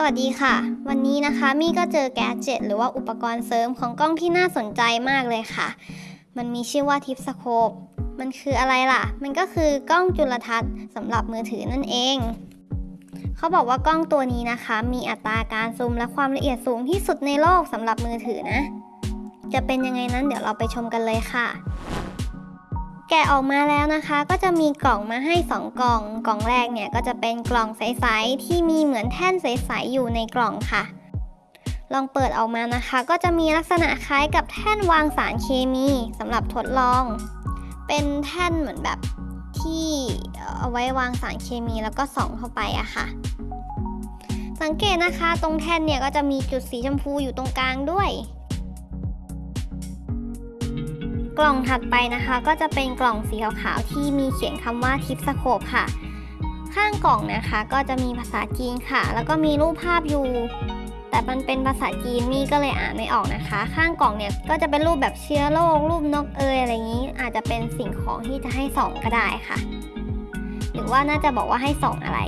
สวัสดีค่ะ วันนี้นะคะมี่ก็เจอแกเจ็ตหรือว่าอุปกรณ์เสริมของกล้องที่น่าสนใจมากเลยค่ะ มันมีชื่อว่าทิปสโคปมันคืออะไรล่ะ มันก็คือกล้องจุลทรรศน์สำหรับมือถือนั่นเอง เขาบอกว่ากล้องตัวนี้นะคะ มีอัตราการซูมและความละเอียดสูงที่สุดในโลกสำหรับมือถือนะ จะเป็นยังไงนั้นเดี๋ยวเราไปชมกันเลยค่ะ แกะออกมาแล้วนะคะ ก็จะมีกล่องมาให้ 2 กล่อง กล่องแรกเนี่ยก็จะเป็นกล่องใสๆที่มีเหมือนแท่นใสๆอยู่ในกล่องค่ะ ลองเปิดออกมานะคะ ก็จะมีลักษณะคล้ายกับแท่นวางสารเคมีสำหรับทดลอง เป็นแท่นเหมือนแบบที่เอาไว้วางสารเคมีแล้วก็ส่องเข้าไปอะค่ะ สังเกตนะคะ ตรงแท่นเนี่ยก็จะมีจุดสีชมพูอยู่ตรงกลางด้วย กล่องถัดไปนะคะ ก็จะเป็นกล่องสีขาวๆที่มีเขียนคำว่าทิปสโคปค่ะ ข้างกล่องนะคะก็จะมีภาษาจีนค่ะ แล้วก็มีรูปภาพอยู่ แต่มันเป็นภาษาจีนมี่ก็เลยอ่านไม่ออกนะคะ ข้างกล่องเนี่ยก็จะเป็นรูปแบบเชื้อโรครูปนกเอยอะไรงนี้ อาจจะเป็นสิ่งของที่จะให้ส่องก็ได้ค่ะ หรือว่าน่าจะบอกว่าให้ส่องอะไร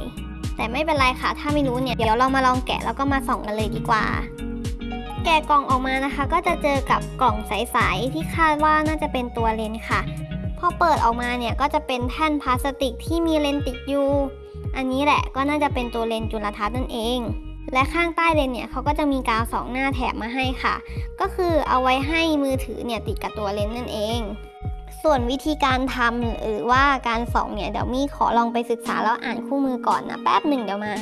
แต่ไม่เป็นไรค่ะ ถ้าไม่รู้เนี่ยเดี๋ยวเรามาลองแกะแล้วก็มาส่องกันเลยดีกว่า แกะกล่องออกมานะคะ ก็จะเจอกับกล่องใสๆที่คาดว่าน่าจะเป็นตัวเลนค่ะ พอเปิดออกมาเนี่ยก็จะเป็นแท่นพลาสติกที่มีเลนติดอยู่ อันนี้แหละก็น่าจะเป็นตัวเลนส์จุลทรรศน์นั่นเอง และข้างใต้เลนส์เนี่ยเขาก็จะมีกาวสองหน้าแถบมาให้ค่ะ ก็คือเอาไว้ให้มือถือเนี่ยติดกับตัวเลนส์นั่นเองส่วนวิธีการทำหรือว่าการส่องเนี่ยเดี๋ยวมี่ขอลองไปศึกษาแล้วอ่านคู่มือก่อนนะแป๊บหนึ่งเดี๋ยวมา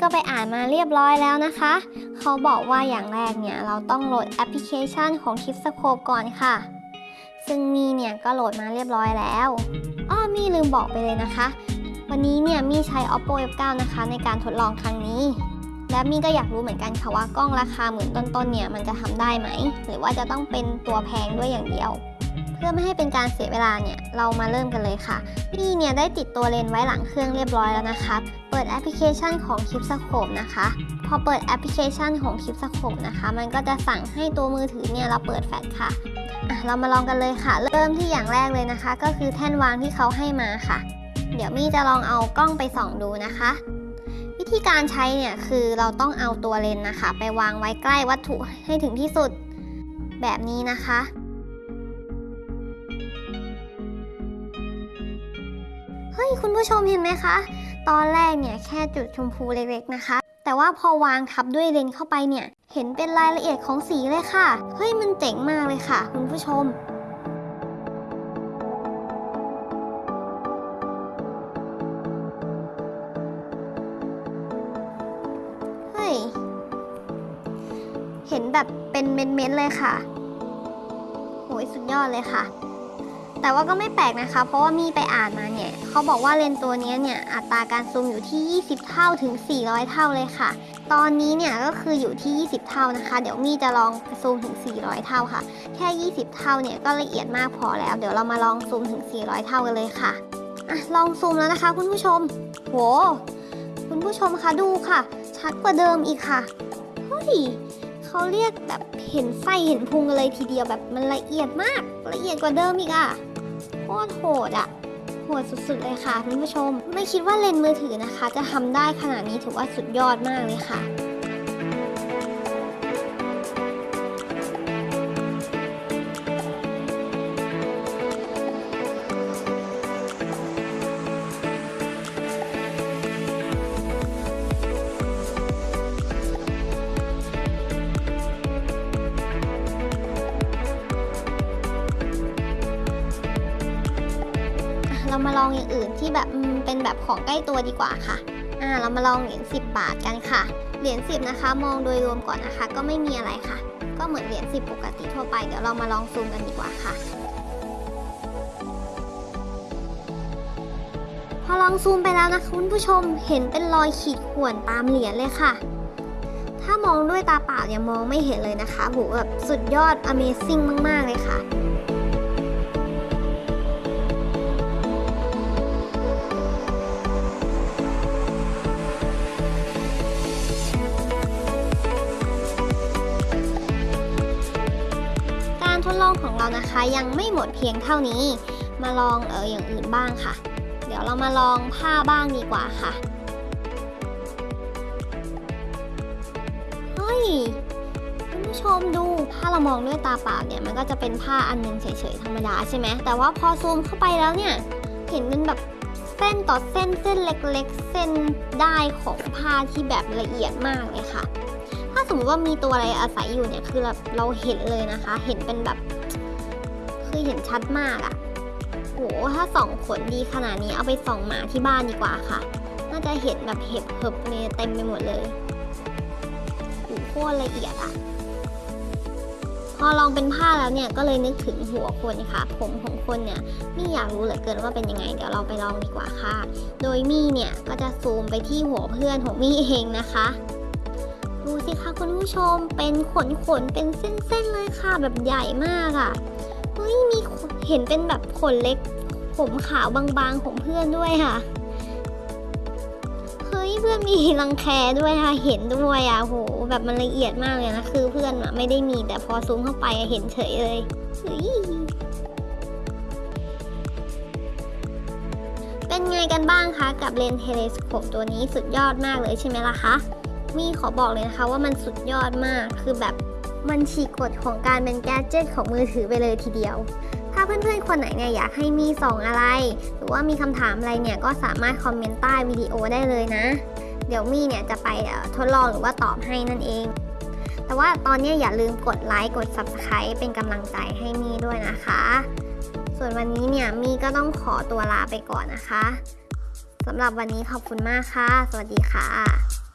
ก็ไปอ่านมาเรียบร้อยแล้วนะคะ เขาบอกว่าอย่างแรกเนี่ยเราต้องโหลดแอปพลิเคชันของ t i p s c o p e ก่อนค่ะ ซึ่งมีเนี่ยก็โหลดมาเรียบร้อยแล้วอ้อมี่ลืมบอกไปเลยนะคะ วันนี้เนี่ยมี่ใช้ oppo f9 นะคะในการทดลองครั้งนี้ และมี่ก็อยากรู้เหมือนกันค่ะว่ากล้องราคาหมื่นต้นๆเนี่ยมันจะทำได้ไหม หรือว่าจะต้องเป็นตัวแพงด้วยอย่างเดียว เพื่อไม่ให้เป็นการเสียเวลาเนี่ย เรามาเริ่มกันเลยค่ะมี่เนี่ยได้ติดตัวเลนส์ไว้หลังเครื่องเรียบร้อยแล้วนะคะ เปิดแอปพลิเคชันของ k i p s c o p e นะคะ พอเปิดแอปพลิเคชันของ k i p s c o p e นะคะ มันก็จะสั่งให้ตัวมือถือเนี่ยเราเปิดแฟลชค่ะะเรามาลองกันเลยค่ะ เริ่มที่อย่างแรกเลยนะคะ ก็คือแท่นวางที่เขาให้มาค่ะ เดี๋ยวมี่จะลองเอากล้องไปส่องดูนะคะ วิธีการใช้เนี่ยคือเราต้องเอาตัวเลนส์นะคะ ไปวางไว้ใกล้วัตถุให้ถึงที่สุดแบบนี้นะคะ ฮ้ยคุณผู้ชมเห็นไหมคะ ตอนแรกเนี่ยแค่จุดชมพูเล็กๆนะคะ แต่ว่าพอวางทับด้วยเลนเข้าไปเนี่ย เห็นเป็นรายละเอียดของสีเลยค่ะ เฮ้ยมันเจ๋งมากเลยค่ะ คุณผู้ชมเฮ้ยเห็นแบบเป็นเม้นๆเลยค่ะโหยสุดยอดเลยค่ะ แต่ว่าก็ไม่แปลกนะคะ เพราะว่ามีไปอ่านมาเนี่ยเขาบอกว่าเลนส์ตัวนี้เนี่ยอัตราการซูมอยู่ที่ 20 เท่าถึง 400 เท่าเลยค่ะ ตอนนี้เนี่ยก็คืออยู่ที่ 20 เท่านะคะ เดี๋ยวมี่จะลองซูมถึง 400 เท่าค่ะ แค่ 20 เท่าเนี่ยก็ละเอียดมากพอแล้ว เดี๋ยวเรามาลองซูมถึง 400 เท่ากันเลยค่ะอะลองซูมแล้วนะคะคุณผู้ชม โห คุณผู้ชมคะดูค่ะ ชัดกว่าเดิมอีกค่ะ เฮ้ย เขาเรียกแบบเห็นไส้เห็นพุงกันเลยทีเดียวแบบมันละเอียดมากละเอียดกว่าเดิมอีกอะโคตรโหดอะโหดสุดๆเลยค่ะคุณผู้ชม ไม่คิดว่าเลนส์มือถือนะคะ จะทำได้ขนาดนี้ถือว่าสุดยอดมากเลยค่ะ มาลองอย่างอื่นที่แบบเป็นแบบของใกล้ตัวดีกว่าค่ะอ่าเรามาลองเหรียญ10 บาทกันค่ะ เหรียญ10นะคะ มองโดยรวมก่อนนะคะ ก็ไม่มีอะไรค่ะ ก็เหมือนเหรียญ10 ปกติทั่วไป เดี๋ยวเรามาลองซูมกันดีกว่าค่ะ พอลองซูมไปแล้วนะคะคุณผู้ชมเห็นเป็นรอยขีดข่วนตามเหรียญเลยค่ะ ถ้ามองด้วยตาเปล่าเนี่ยมองไม่เห็นเลยนะคะโหแบบสุดยอด Amazing มาก ๆ เลยค่ะ องของเรานะคะยังไม่หมดเพียงเท่านี้ มาลองเอออย่างอื่นบ้างค่ะ เดี๋ยวเรามาลองผ้าบ้างดีกว่าค่ะเฮ้ยคุณผู้ชมดูถ้าเรามองด้วยตาเปล่าเนี่ยมันก็จะเป็นผ้าอันหนึงเฉยๆธรรมดาใช่ไหมแต่ว่าพอซูมเข้าไปแล้วเนี่ยเห็นเป็นแบบเส้นต่อเส้นเส้นเล็กๆ เส้นได้ของผ้าที่แบบละเอียดมากเลยค่ะ ถ้าสมมติว่ามีตัวอะไรอาศัยอยู่เนี่ยคือแบบเราเห็นเลยนะคะ เห็นเป็นแบบ คือเห็นชัดมากอะโหถ้าส่องขนดีขนาดนี้เอาไปส่องหมาที่บ้านดีกว่าค่ะ น่าจะเห็นแบบเห็บเหิบเนี่ยเต็มไปหมดเลยโหโคตรละเอียดอะพอลองเป็นผ้าแล้วเนี่ยก็เลยนึกถึงหัวคนค่ะ ผมของคนเนี่ยมี่อยากรู้เหลือเกินว่าเป็นยังไง เดี๋ยวเราไปลองดีกว่าค่ะ โดยมี่เนี่ยก็จะซูมไปที่หัวเพื่อนของมี่เองนะคะดูสิคะคุณผู้ชมเป็นขนขนเป็นเส้นๆเลยค่ะแบบใหญ่มากอะ่ะ้ยมีเห็นเป็นแบบขนเล็ก ผมขาวบางๆของเพื่อนด้วยค่ะ เฮ้ยเพื่อนมีรังแคด้วยค่ะ เห็นด้วยอะโหแบบมันละเอียดมากเลยนะ คือเพื่อนอะไม่ได้มีแต่พอซูมเข้าไปเห็นเฉยเลยเฮ้ยเป็นไงกันบ้างคะ กับเลนส์ TIPSCOPE ตัวนี้สุดยอดมากเลยใช่ไหมล่ะคะมี่ขอบอกเลยนะคะว่ามันสุดยอดมากคือแบบ มันฉีกกฎของการเป็น gadget ของมือถือไปเลยทีเดียว ถ้าเพื่อนๆ คนไหนเนี่ยอยากให้มีส่องอะไร หรือว่ามีคำถามอะไรเนี่ยก็สามารถคอมเมนต์ใต้วิดีโอได้เลยนะ เดี๋ยวมี่เนี่ยจะไปทดลองหรือว่าตอบให้นั่นเอง แต่ว่าตอนนี้อย่าลืมกดไลค์กด Subscribe เป็นกำลังใจให้มี่ด้วยนะคะ ส่วนวันนี้เนี่ยมี่ก็ต้องขอตัวลาไปก่อนนะคะสำหรับวันนี้ขอบคุณมากค่ะ สวัสดีค่ะ